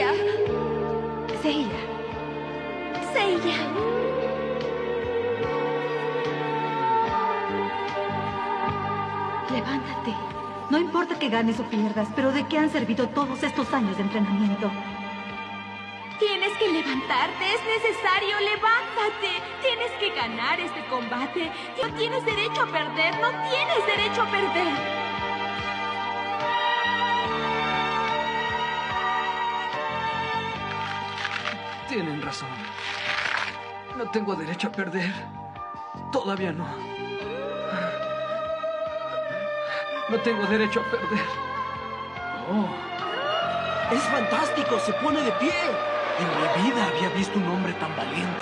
Seiya. Seiya. Levántate. No importa que ganes o pierdas, pero ¿de qué han servido todos estos años de entrenamiento? Tienes que levantarte, es necesario, levántate. Tienes que ganar este combate. No tienes derecho a perder, no tienes derecho a perder. Tienen razón. No tengo derecho a perder. Todavía no. No tengo derecho a perder. Oh. Es fantástico, se pone de pie. En mi vida había visto un hombre tan valiente.